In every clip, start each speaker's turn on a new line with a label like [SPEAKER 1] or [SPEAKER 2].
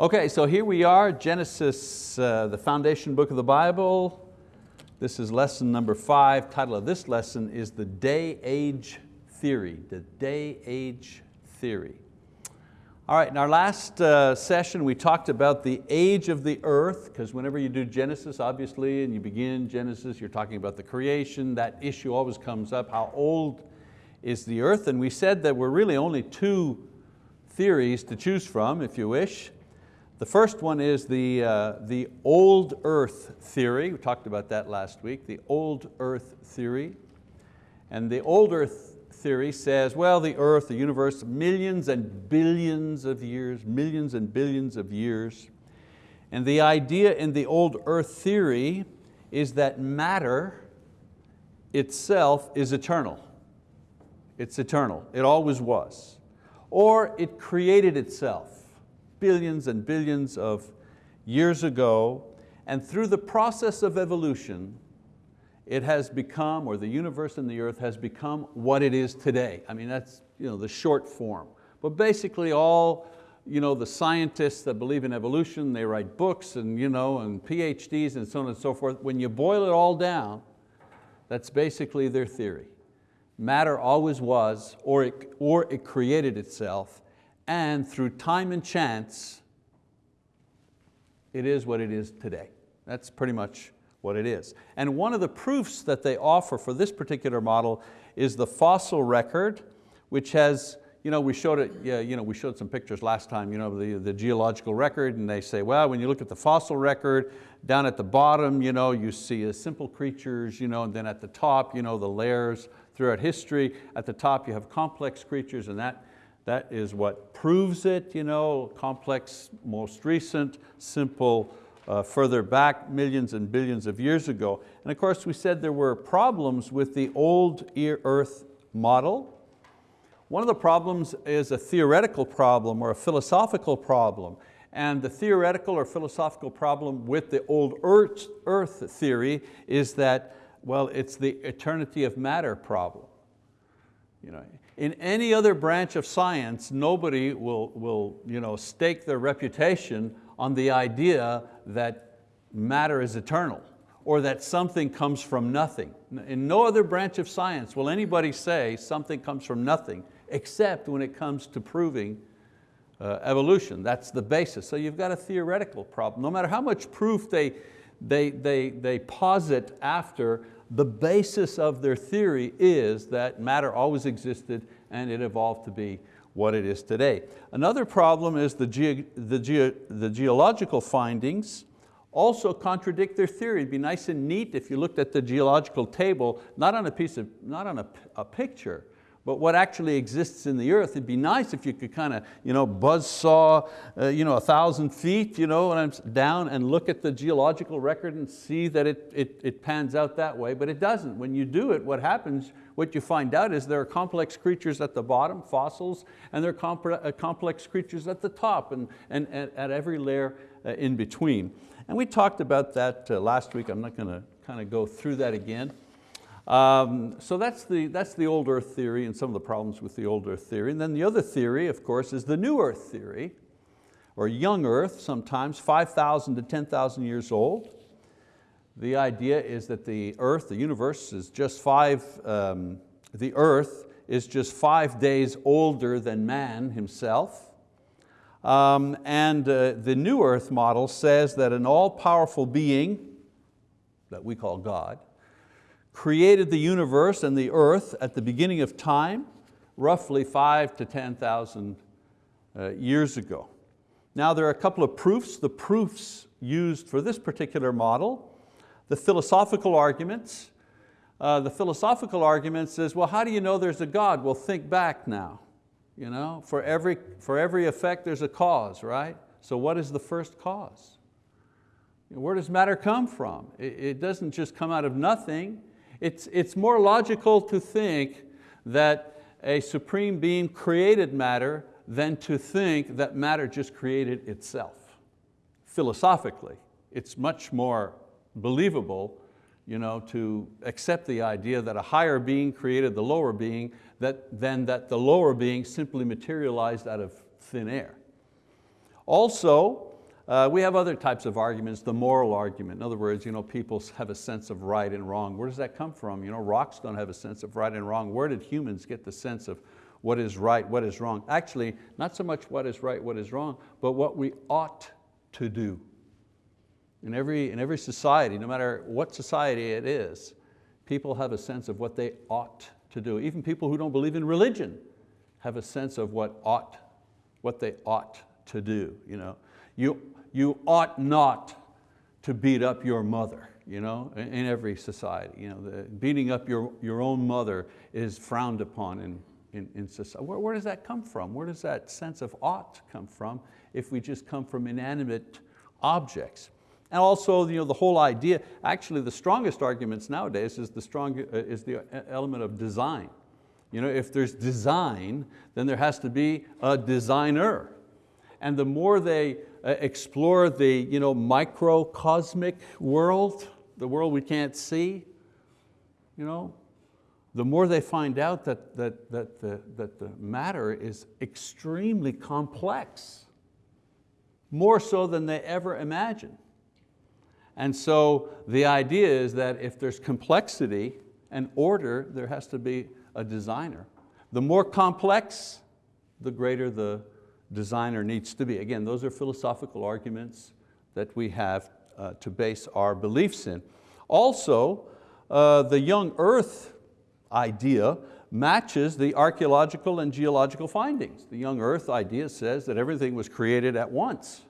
[SPEAKER 1] Okay, so here we are, Genesis, uh, the foundation book of the Bible. This is lesson number five. Title of this lesson is the day-age theory, the day-age theory. All right, in our last uh, session we talked about the age of the earth, because whenever you do Genesis, obviously, and you begin Genesis, you're talking about the creation, that issue always comes up, how old is the earth? And we said that we're really only two theories to choose from, if you wish. The first one is the, uh, the old earth theory. We talked about that last week, the old earth theory. And the old earth theory says, well, the earth, the universe, millions and billions of years, millions and billions of years. And the idea in the old earth theory is that matter itself is eternal. It's eternal, it always was. Or it created itself billions and billions of years ago, and through the process of evolution, it has become, or the universe and the earth has become what it is today. I mean, that's you know, the short form. But basically all you know, the scientists that believe in evolution, they write books and, you know, and PhDs and so on and so forth. When you boil it all down, that's basically their theory. Matter always was, or it, or it created itself, and through time and chance, it is what it is today. That's pretty much what it is. And one of the proofs that they offer for this particular model is the fossil record, which has, you know, we showed it, yeah, you know, we showed some pictures last time, you know, the, the geological record, and they say, well, when you look at the fossil record, down at the bottom, you know, you see simple creatures, you know, and then at the top, you know, the layers throughout history. At the top you have complex creatures and that that is what proves it, you know, complex, most recent, simple, uh, further back, millions and billions of years ago. And of course we said there were problems with the old earth model. One of the problems is a theoretical problem or a philosophical problem. And the theoretical or philosophical problem with the old earth, earth theory is that, well, it's the eternity of matter problem. You know, in any other branch of science, nobody will, will you know, stake their reputation on the idea that matter is eternal or that something comes from nothing. In no other branch of science will anybody say something comes from nothing except when it comes to proving uh, evolution. That's the basis. So you've got a theoretical problem. No matter how much proof they, they, they, they posit after, the basis of their theory is that matter always existed and it evolved to be what it is today. Another problem is the, ge the, ge the geological findings also contradict their theory. It'd be nice and neat if you looked at the geological table, not on a piece of, not on a, a picture, but what actually exists in the earth. It'd be nice if you could kind of you know, buzz saw uh, you know, a thousand feet you know, and I'm down and look at the geological record and see that it, it, it pans out that way, but it doesn't. When you do it, what happens, what you find out is there are complex creatures at the bottom, fossils, and there are uh, complex creatures at the top and, and, and at every layer uh, in between. And we talked about that uh, last week. I'm not going to kind of go through that again. Um, so that's the, that's the old earth theory and some of the problems with the old earth theory. And then the other theory, of course, is the new earth theory, or young earth sometimes, 5,000 to 10,000 years old. The idea is that the earth, the universe is just five, um, the earth is just five days older than man himself. Um, and uh, the new earth model says that an all-powerful being, that we call God, created the universe and the earth at the beginning of time, roughly five to 10,000 uh, years ago. Now there are a couple of proofs. The proofs used for this particular model, the philosophical arguments. Uh, the philosophical argument says, well, how do you know there's a God? Well, think back now. You know, for, every, for every effect there's a cause, right? So what is the first cause? Where does matter come from? It, it doesn't just come out of nothing. It's, it's more logical to think that a supreme being created matter than to think that matter just created itself. Philosophically, it's much more believable you know, to accept the idea that a higher being created the lower being that, than that the lower being simply materialized out of thin air. Also, Uh, we have other types of arguments, the moral argument. In other words, you know, people have a sense of right and wrong. Where does that come from? You know, rocks don't have a sense of right and wrong. Where did humans get the sense of what is right, what is wrong? Actually, not so much what is right, what is wrong, but what we ought to do. In every, in every society, no matter what society it is, people have a sense of what they ought to do. Even people who don't believe in religion have a sense of what ought, what they ought to do. You, know? you, you ought not to beat up your mother you know, in every society. You know, the, beating up your, your own mother is frowned upon in, in, in society. Where, where does that come from? Where does that sense of ought come from if we just come from inanimate objects? And also you know, the whole idea, actually the strongest arguments nowadays is the, strong, uh, is the element of design. You know, if there's design, then there has to be a designer. And the more they uh, explore the you know, microcosmic world, the world we can't see, you know, the more they find out that, that, that, the, that the matter is extremely complex, more so than they ever imagined. And so the idea is that if there's complexity and order, there has to be a designer. The more complex, the greater the designer needs to be. Again, those are philosophical arguments that we have uh, to base our beliefs in. Also, uh, the young earth idea matches the archeological and geological findings. The young earth idea says that everything was created at once.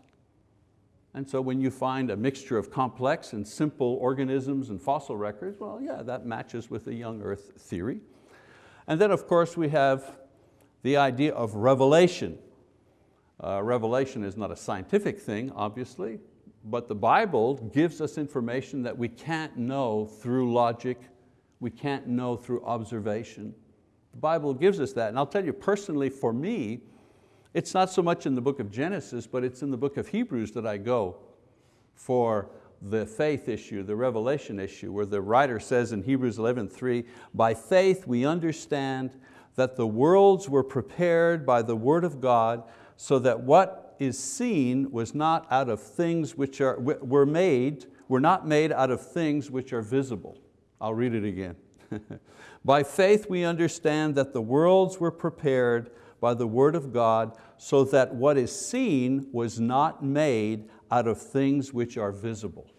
[SPEAKER 1] And so when you find a mixture of complex and simple organisms and fossil records, well, yeah, that matches with the young earth theory. And then of course we have the idea of revelation. Uh, revelation is not a scientific thing, obviously, but the Bible gives us information that we can't know through logic, we can't know through observation. The Bible gives us that, and I'll tell you personally, for me, it's not so much in the book of Genesis, but it's in the book of Hebrews that I go for the faith issue, the revelation issue, where the writer says in Hebrews 11:3, by faith we understand that the worlds were prepared by the word of God, so that what is seen was not out of things which are, were made, were not made out of things which are visible. I'll read it again. By faith we understand that the worlds were prepared by the word of God so that what is seen was not made out of things which are visible.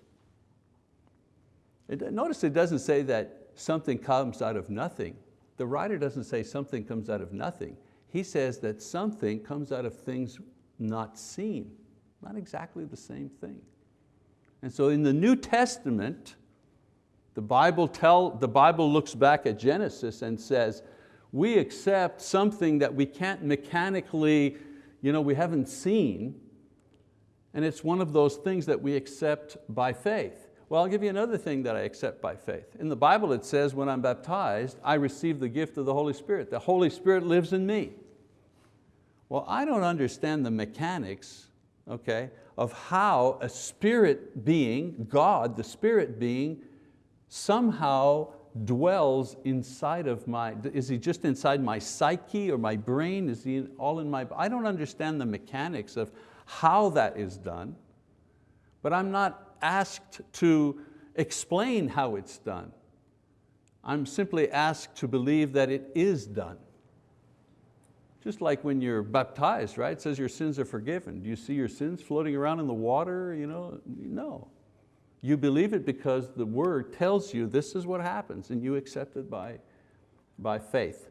[SPEAKER 1] Notice it doesn't say that something comes out of nothing. The writer doesn't say something comes out of nothing. He says that something comes out of things not seen. Not exactly the same thing. And so in the New Testament, the Bible, tell, the Bible looks back at Genesis and says, we accept something that we can't mechanically, you know, we haven't seen, and it's one of those things that we accept by faith. Well, I'll give you another thing that I accept by faith. In the Bible it says when I'm baptized, I receive the gift of the Holy Spirit. The Holy Spirit lives in me. Well, I don't understand the mechanics okay, of how a spirit being, God, the spirit being, somehow dwells inside of my, is he just inside my psyche or my brain? Is he all in my, I don't understand the mechanics of how that is done, but I'm not asked to explain how it's done. I'm simply asked to believe that it is done. Just like when you're baptized, right? It says your sins are forgiven. Do you see your sins floating around in the water? You know? No. You believe it because the word tells you this is what happens and you accept it by, by faith.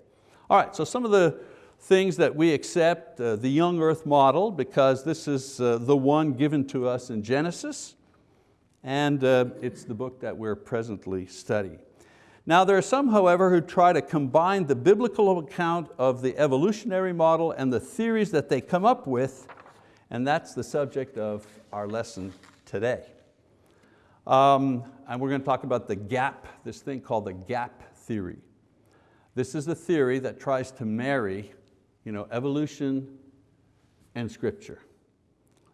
[SPEAKER 1] All right, so some of the things that we accept, uh, the young earth model, because this is uh, the one given to us in Genesis, and uh, it's the book that we're presently studying. Now there are some, however, who try to combine the biblical account of the evolutionary model and the theories that they come up with, and that's the subject of our lesson today. Um, and we're going to talk about the gap, this thing called the gap theory. This is a theory that tries to marry you know, evolution and scripture.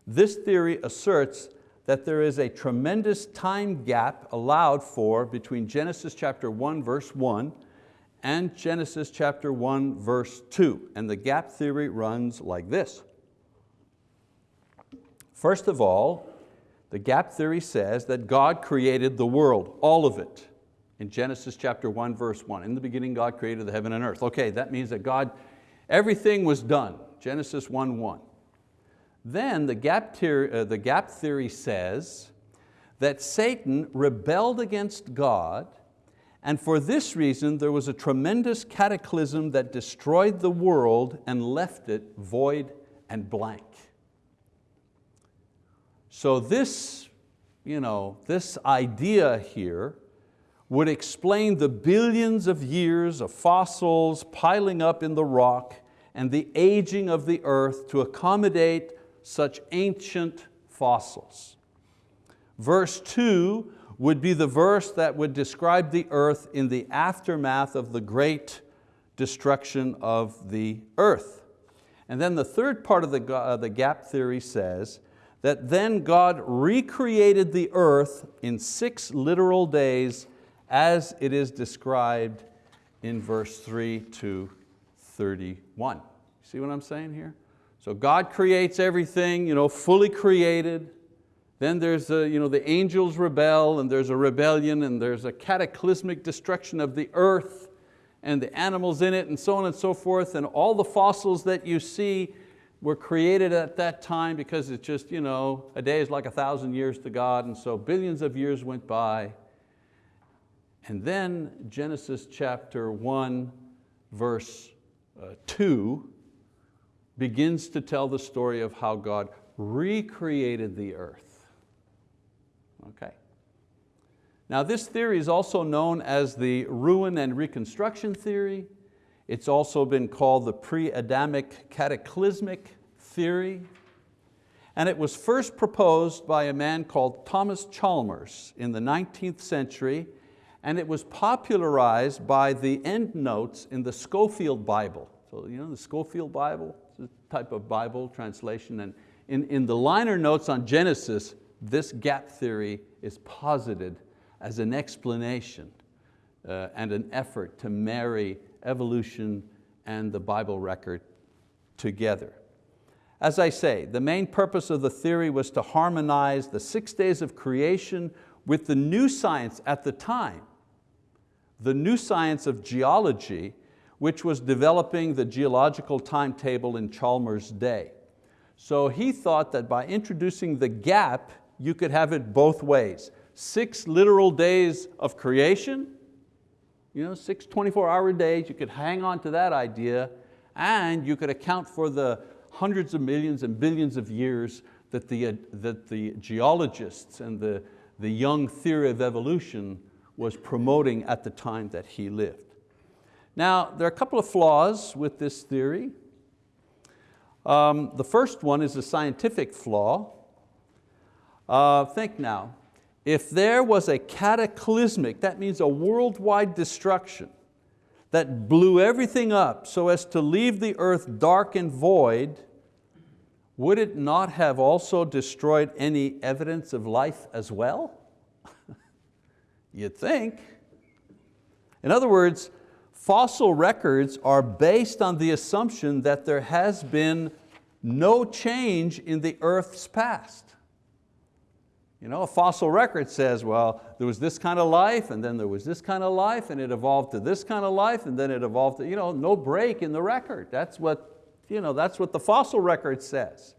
[SPEAKER 1] This theory asserts that there is a tremendous time gap allowed for between Genesis chapter 1 verse 1 and Genesis chapter 1 verse 2. And the gap theory runs like this. First of all, the gap theory says that God created the world, all of it, in Genesis chapter 1, verse 1. In the beginning, God created the heaven and earth. Okay, that means that God, everything was done, Genesis 1, 1. Then the gap, theory, uh, the gap theory says that Satan rebelled against God and for this reason there was a tremendous cataclysm that destroyed the world and left it void and blank. So this, you know, this idea here would explain the billions of years of fossils piling up in the rock and the aging of the earth to accommodate such ancient fossils. Verse two would be the verse that would describe the earth in the aftermath of the great destruction of the earth. And then the third part of the, uh, the gap theory says that then God recreated the earth in six literal days as it is described in verse 3 to 31. See what I'm saying here? So God creates everything, you know, fully created. Then there's a, you know, the angels rebel and there's a rebellion and there's a cataclysmic destruction of the earth and the animals in it and so on and so forth and all the fossils that you see were created at that time because it's just, you know, a day is like a thousand years to God and so billions of years went by and then Genesis chapter 1, verse uh, 2 begins to tell the story of how God recreated the earth. Okay. Now this theory is also known as the ruin and reconstruction theory. It's also been called the pre-Adamic cataclysmic theory. And it was first proposed by a man called Thomas Chalmers in the 19th century and it was popularized by the endnotes in the Scofield Bible. So you know the Scofield Bible, type of Bible translation, and in, in the liner notes on Genesis, this gap theory is posited as an explanation uh, and an effort to marry evolution and the Bible record together. As I say, the main purpose of the theory was to harmonize the six days of creation with the new science at the time the new science of geology, which was developing the geological timetable in Chalmers' day. So he thought that by introducing the gap, you could have it both ways. Six literal days of creation, you know, six 24 hour days, you could hang on to that idea and you could account for the hundreds of millions and billions of years that the, uh, that the geologists and the, the young theory of evolution was promoting at the time that he lived. Now, there are a couple of flaws with this theory. Um, the first one is a scientific flaw. Uh, think now, if there was a cataclysmic, that means a worldwide destruction that blew everything up so as to leave the earth dark and void, would it not have also destroyed any evidence of life as well? You'd think. In other words, fossil records are based on the assumption that there has been no change in the earth's past. You know, a fossil record says, well, there was this kind of life and then there was this kind of life and it evolved to this kind of life and then it evolved to, you know, no break in the record. That's what, you know, that's what the fossil record says.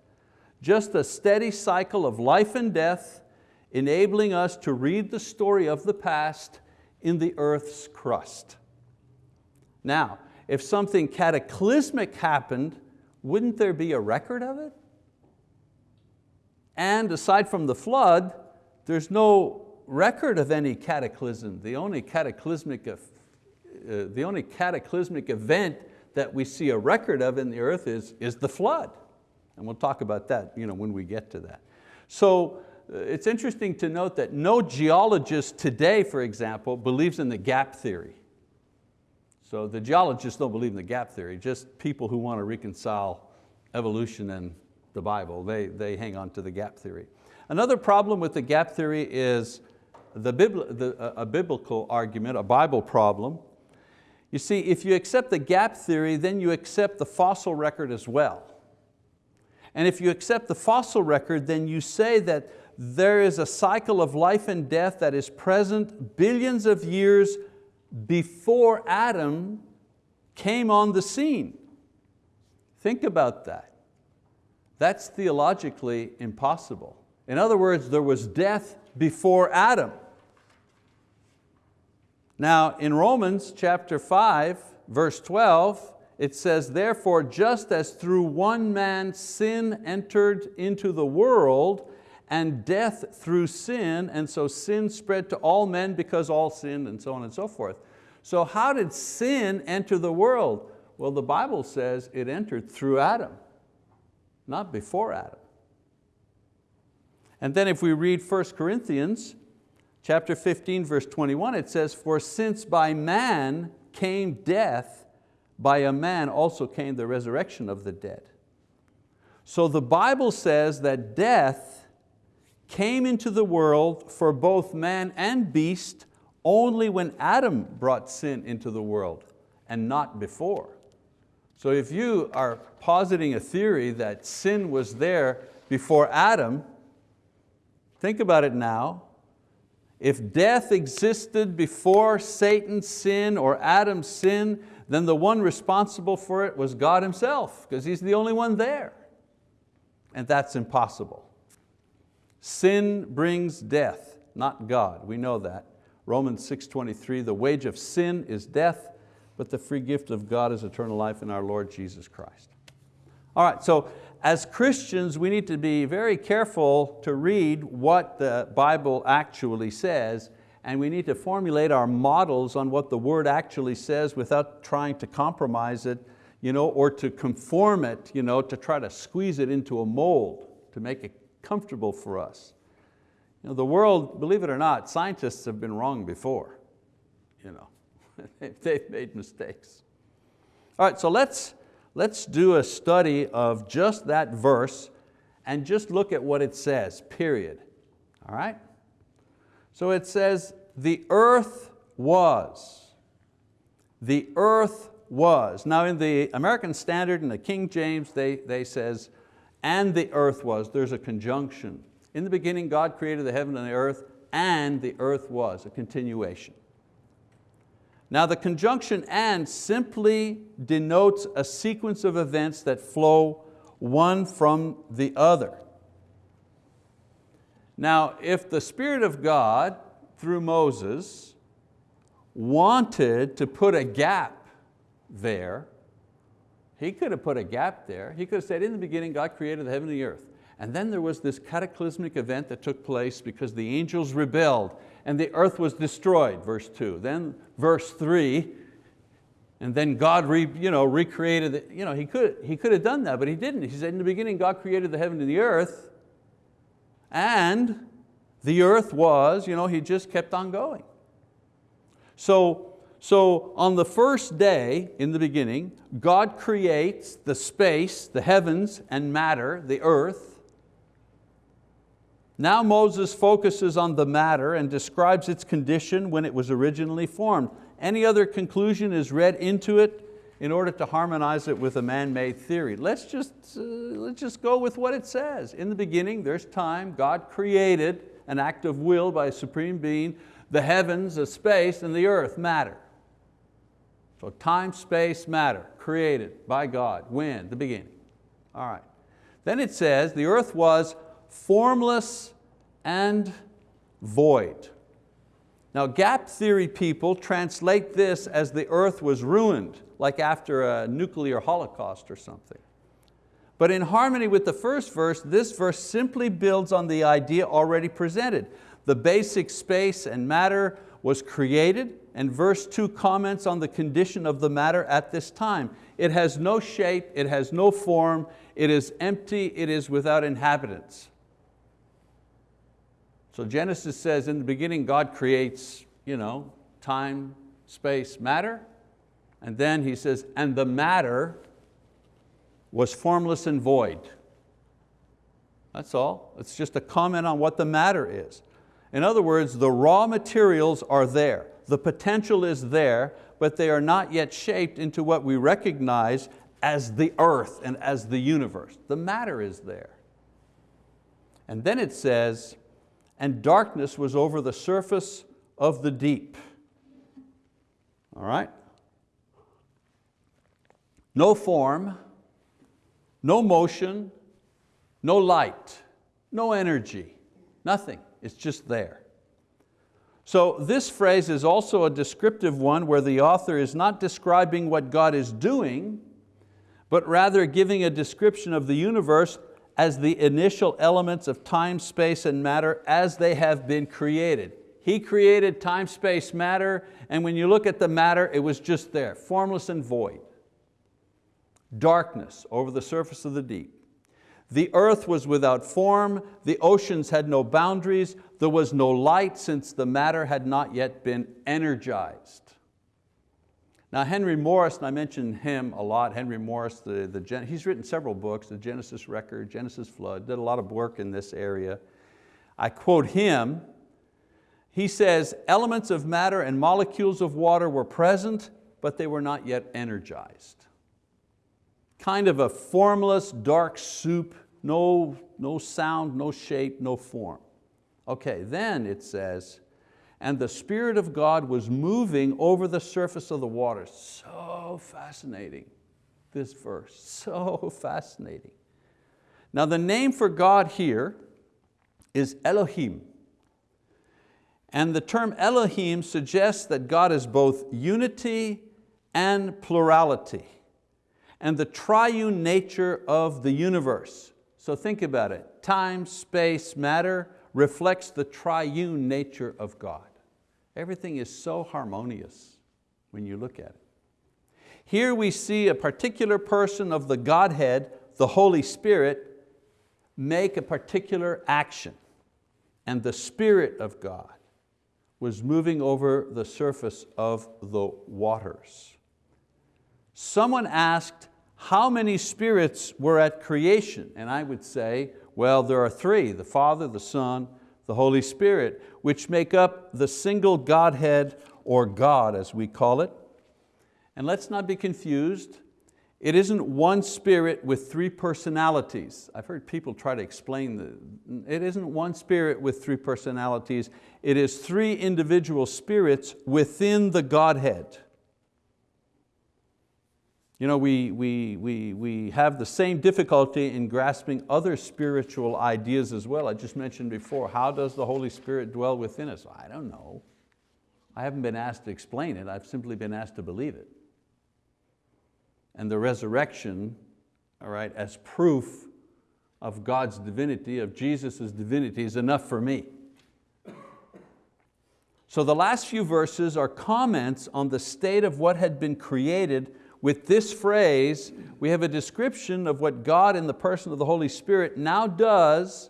[SPEAKER 1] Just a steady cycle of life and death enabling us to read the story of the past in the earth's crust. Now, if something cataclysmic happened, wouldn't there be a record of it? And aside from the flood, there's no record of any cataclysm. The only cataclysmic, uh, the only cataclysmic event that we see a record of in the earth is, is the flood. And we'll talk about that you know, when we get to that. So uh, it's interesting to note that no geologist today, for example, believes in the gap theory. So the geologists don't believe in the gap theory, just people who want to reconcile evolution and the Bible, they, they hang on to the gap theory. Another problem with the gap theory is the, the, a biblical argument, a Bible problem. You see, if you accept the gap theory, then you accept the fossil record as well. And if you accept the fossil record, then you say that there is a cycle of life and death that is present billions of years before Adam came on the scene. Think about that. That's theologically impossible. In other words, there was death before Adam. Now in Romans chapter 5, verse 12, it says, therefore just as through one man sin entered into the world, and death through sin, and so sin spread to all men because all sinned, and so on and so forth. So how did sin enter the world? Well, the Bible says it entered through Adam, not before Adam. And then if we read 1 Corinthians chapter 15, verse 21, it says, for since by man came death, by a man also came the resurrection of the dead. So the Bible says that death came into the world for both man and beast only when Adam brought sin into the world and not before. So if you are positing a theory that sin was there before Adam, think about it now. If death existed before Satan's sin or Adam's sin, then the one responsible for it was God himself, because He's the only one there. And that's impossible. Sin brings death, not God, we know that. Romans 6.23, the wage of sin is death, but the free gift of God is eternal life in our Lord Jesus Christ. All right, so as Christians, we need to be very careful to read what the Bible actually says, and we need to formulate our models on what the word actually says without trying to compromise it you know, or to conform it, you know, to try to squeeze it into a mold, to make it comfortable for us. You know, the world, believe it or not, scientists have been wrong before. You know, they've made mistakes. All right, so let's, let's do a study of just that verse and just look at what it says, period. All right? So it says, the earth was. The earth was. Now in the American Standard and the King James, they, they says, and the earth was. There's a conjunction. In the beginning, God created the heaven and the earth, and the earth was, a continuation. Now the conjunction and simply denotes a sequence of events that flow one from the other. Now if the Spirit of God, through Moses, wanted to put a gap there, he could have put a gap there. He could have said, in the beginning God created the heaven and the earth. And then there was this cataclysmic event that took place because the angels rebelled and the earth was destroyed, verse two. Then verse three, and then God re, you know, recreated, it. You know, he, could, he could have done that, but he didn't. He said, in the beginning God created the heaven and the earth, and the earth was, you know, he just kept on going. So so on the first day in the beginning, God creates the space, the heavens and matter, the earth. Now Moses focuses on the matter and describes its condition when it was originally formed. Any other conclusion is read into it in order to harmonize it with a man-made theory. Let's just, uh, let's just go with what it says. In the beginning, there's time, God created an act of will by a supreme being, the heavens, the space, and the earth, matter. So time, space, matter, created by God. When? The beginning. All right. Then it says, the earth was formless and void. Now gap theory people translate this as the earth was ruined, like after a nuclear holocaust or something. But in harmony with the first verse, this verse simply builds on the idea already presented. The basic space and matter was created, and verse two comments on the condition of the matter at this time. It has no shape, it has no form, it is empty, it is without inhabitants. So Genesis says in the beginning God creates you know, time, space, matter, and then he says, and the matter was formless and void. That's all. It's just a comment on what the matter is. In other words, the raw materials are there. The potential is there, but they are not yet shaped into what we recognize as the earth and as the universe. The matter is there. And then it says, and darkness was over the surface of the deep. All right? No form, no motion, no light, no energy, nothing. It's just there. So this phrase is also a descriptive one where the author is not describing what God is doing, but rather giving a description of the universe as the initial elements of time, space, and matter as they have been created. He created time, space, matter, and when you look at the matter, it was just there, formless and void. Darkness over the surface of the deep. The earth was without form, the oceans had no boundaries, there was no light since the matter had not yet been energized. Now Henry Morris, and I mentioned him a lot, Henry Morris, the, the, he's written several books, the Genesis Record, Genesis Flood, did a lot of work in this area. I quote him, he says, elements of matter and molecules of water were present, but they were not yet energized. Kind of a formless, dark soup, no, no sound, no shape, no form. Okay, then it says, and the Spirit of God was moving over the surface of the water. So fascinating, this verse, so fascinating. Now the name for God here is Elohim. And the term Elohim suggests that God is both unity and plurality and the triune nature of the universe. So think about it, time, space, matter reflects the triune nature of God. Everything is so harmonious when you look at it. Here we see a particular person of the Godhead, the Holy Spirit, make a particular action. And the Spirit of God was moving over the surface of the waters. Someone asked, how many spirits were at creation? And I would say, well, there are three, the Father, the Son, the Holy Spirit, which make up the single Godhead or God as we call it. And let's not be confused, it isn't one spirit with three personalities. I've heard people try to explain that. It isn't one spirit with three personalities. It is three individual spirits within the Godhead. You know, we, we, we, we have the same difficulty in grasping other spiritual ideas as well. I just mentioned before, how does the Holy Spirit dwell within us? I don't know. I haven't been asked to explain it, I've simply been asked to believe it. And the resurrection, all right, as proof of God's divinity, of Jesus' divinity is enough for me. So the last few verses are comments on the state of what had been created with this phrase, we have a description of what God in the person of the Holy Spirit now does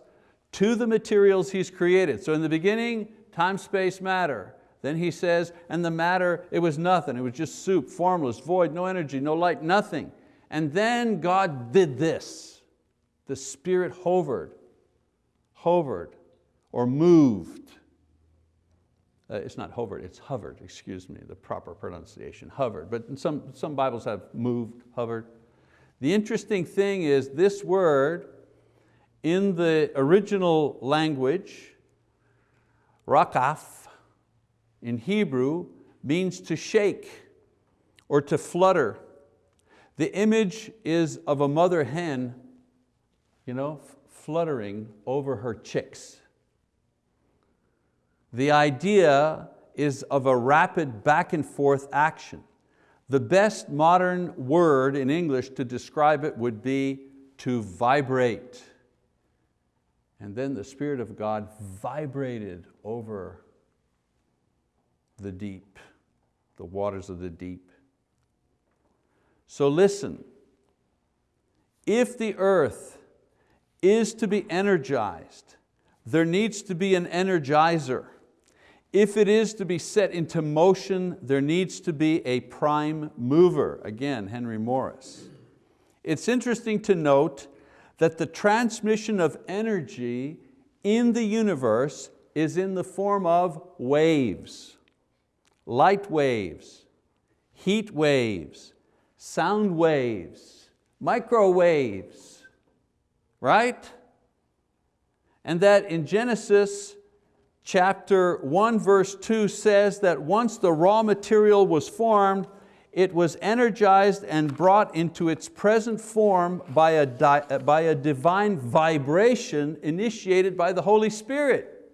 [SPEAKER 1] to the materials He's created. So in the beginning, time, space, matter. Then he says, and the matter, it was nothing. It was just soup, formless, void, no energy, no light, nothing. And then God did this. The Spirit hovered, hovered, or moved uh, it's not hovered, it's hovered, excuse me, the proper pronunciation, hovered. But some, some Bibles have moved, hovered. The interesting thing is this word in the original language, rakaf, in Hebrew, means to shake or to flutter. The image is of a mother hen you know, fluttering over her chicks. The idea is of a rapid back and forth action. The best modern word in English to describe it would be to vibrate. And then the Spirit of God vibrated over the deep, the waters of the deep. So listen, if the earth is to be energized, there needs to be an energizer. If it is to be set into motion, there needs to be a prime mover. Again, Henry Morris. It's interesting to note that the transmission of energy in the universe is in the form of waves, light waves, heat waves, sound waves, microwaves, right? And that in Genesis chapter 1 verse 2 says that once the raw material was formed, it was energized and brought into its present form by a, by a divine vibration initiated by the Holy Spirit.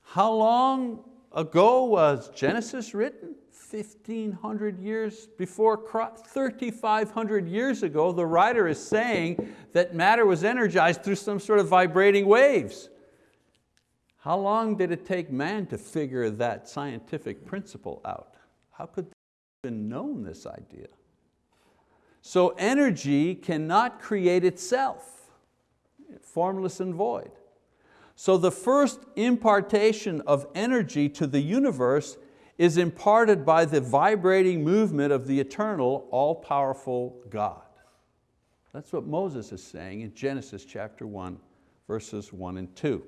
[SPEAKER 1] How long ago was Genesis written? 1500 years before Christ, 3500 years ago, the writer is saying that matter was energized through some sort of vibrating waves. How long did it take man to figure that scientific principle out? How could they have known this idea? So energy cannot create itself, formless and void. So the first impartation of energy to the universe is imparted by the vibrating movement of the eternal, all-powerful God. That's what Moses is saying in Genesis chapter 1, verses 1 and 2.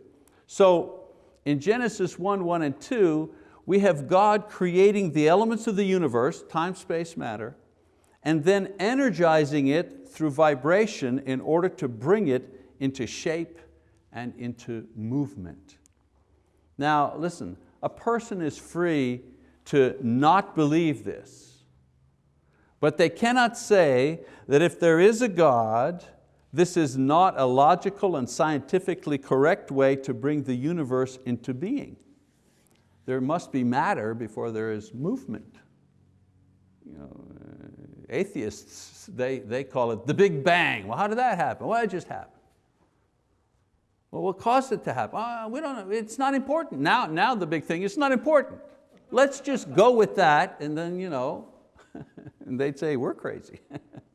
[SPEAKER 1] So in Genesis 1, 1 and 2, we have God creating the elements of the universe, time, space, matter, and then energizing it through vibration in order to bring it into shape and into movement. Now listen, a person is free to not believe this. But they cannot say that if there is a God, this is not a logical and scientifically correct way to bring the universe into being. There must be matter before there is movement. You know, atheists, they, they call it the Big Bang. Well, how did that happen? Well, it just happened. Well, what caused it to happen? Uh, we don't know, it's not important. Now, now the big thing, it's not important. Let's just go with that and then, you know, and they'd say, we're crazy.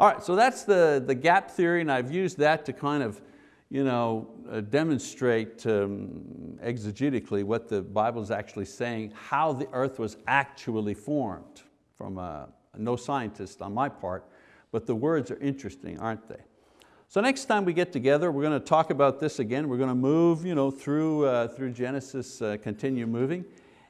[SPEAKER 1] All right, so that's the, the gap theory and I've used that to kind of you know, uh, demonstrate um, exegetically what the Bible is actually saying, how the earth was actually formed from a, no scientist on my part, but the words are interesting, aren't they? So next time we get together, we're going to talk about this again. We're going to move you know, through, uh, through Genesis, uh, continue moving.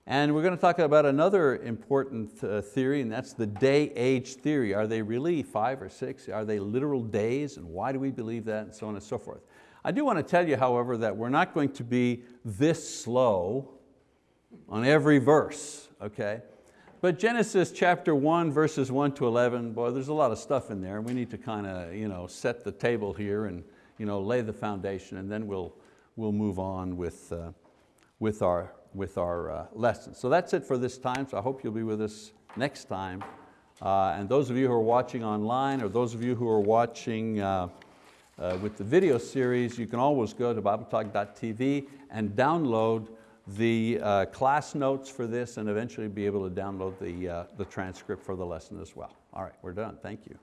[SPEAKER 1] And we're going to talk about another important uh, theory, and that's the day-age theory. Are they really five or six? Are they literal days? And why do we believe that? And so on and so forth. I do want to tell you, however, that we're not going to be this slow on every verse, okay? But Genesis chapter 1, verses 1 to 11, boy, there's a lot of stuff in there. And We need to kind of you know, set the table here and you know, lay the foundation, and then we'll, we'll move on with, uh, with our with our uh, lessons. So that's it for this time, so I hope you'll be with us next time. Uh, and those of you who are watching online or those of you who are watching uh, uh with the video series, you can always go to BibleTalk.tv and download the uh, class notes for this and eventually be able to download the, uh, the transcript for the lesson as well. All right, we're done, thank you.